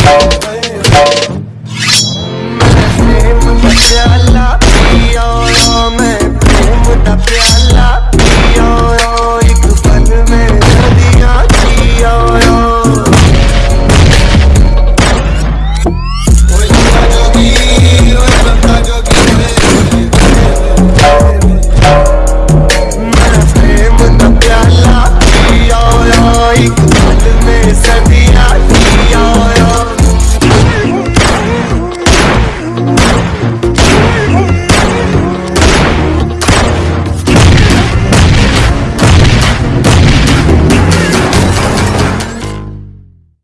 Hey, hey.